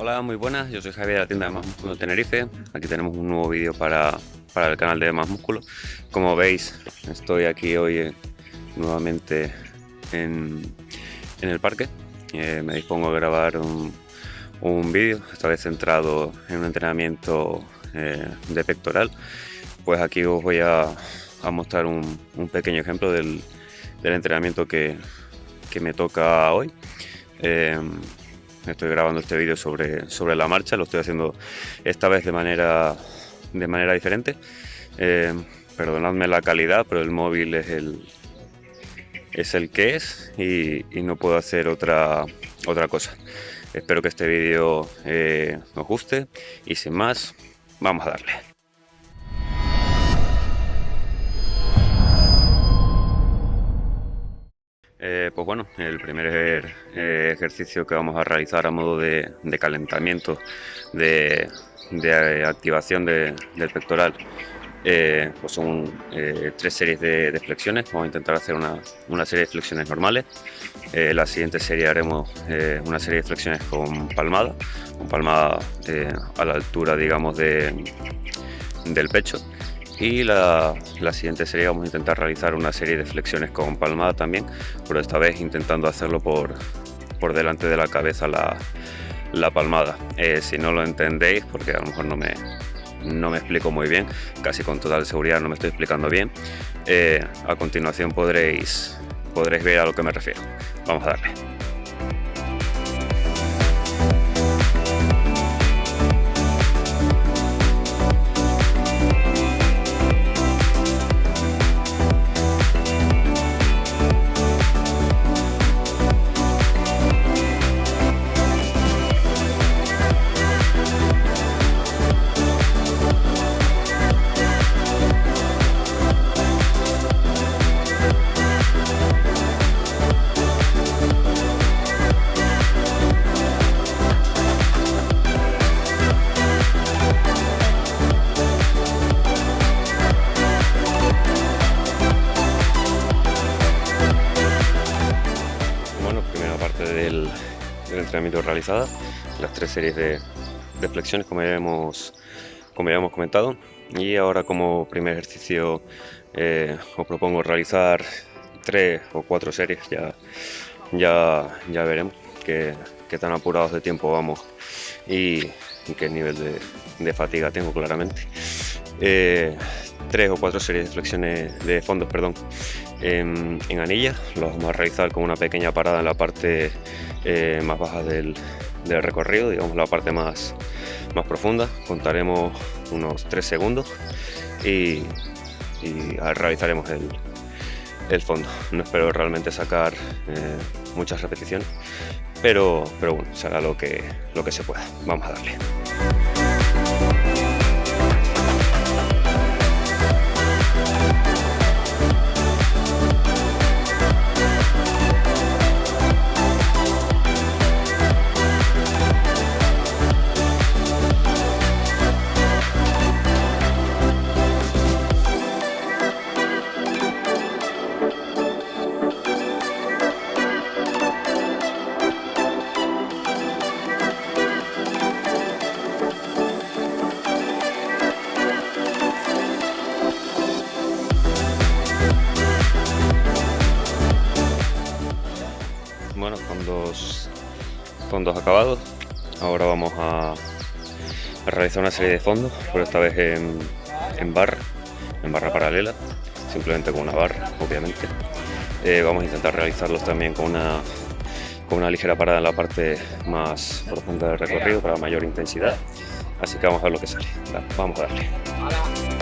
Hola, muy buenas, yo soy Javier de la tienda de Más Músculo Tenerife. Aquí tenemos un nuevo vídeo para, para, el canal de Más Músculo. Como veis, estoy aquí hoy eh, nuevamente en, en, el parque. Eh, me dispongo a grabar un, un vídeo, esta vez centrado en un entrenamiento eh, de pectoral. Pues aquí os voy a, a mostrar un, un, pequeño ejemplo del, del entrenamiento que, que, me toca hoy. Estoy grabando este vídeo sobre, sobre la marcha, lo estoy haciendo esta vez de manera, de manera diferente. Eh, perdonadme la calidad, pero el móvil es el, es el que es y, y no puedo hacer otra, otra cosa. Espero que este vídeo eh, os guste y sin más, vamos a darle. Bueno, el primer eh, ejercicio que vamos a realizar a modo de, calentamiento, de, de activación de, del pectoral, eh, pues son eh, tres series de, flexiones. Vamos a intentar hacer una, serie de flexiones normales. Eh, la siguiente serie haremos eh, una serie de flexiones con palmada, con palmada a la altura, digamos, de, del pecho y la, siguiente serie vamos a intentar realizar una serie de flexiones con palmada también, pero esta vez intentando hacerlo por, por delante de la cabeza la, la palmada. Eh, si no lo entendéis, porque a lo mejor no me, no me explico muy bien, casi con total seguridad no me estoy explicando bien, eh, a continuación podréis, podréis ver a lo que me refiero. Vamos a darle. Del, entrenamiento realizada, las tres series de, flexiones como ya, hemos, como ya hemos comentado y ahora como primer ejercicio eh, os propongo realizar tres o cuatro series, ya, ya, ya veremos qué, qué tan apurados de tiempo vamos y, y qué nivel de, de, fatiga tengo claramente. Eh, tres o cuatro series de flexiones de fondos, perdón, en, en anillas. Los vamos a realizar con una pequeña parada en la parte eh, más baja del, recorrido, digamos la parte más, más profunda. Contaremos unos 3 segundos y, y realizaremos el, el, fondo. No espero realmente sacar eh, muchas repeticiones, pero, pero bueno, será lo que, lo que se pueda. Vamos a darle. Con dos acabados. Ahora vamos a, a, realizar una serie de fondos, pero esta vez en, en barra, en barra paralela, simplemente con una barra, obviamente. Eh, vamos a intentar realizarlos también con una, con una ligera parada en la parte más profunda del recorrido para mayor intensidad. Así que vamos a ver lo que sale. Vamos a darle.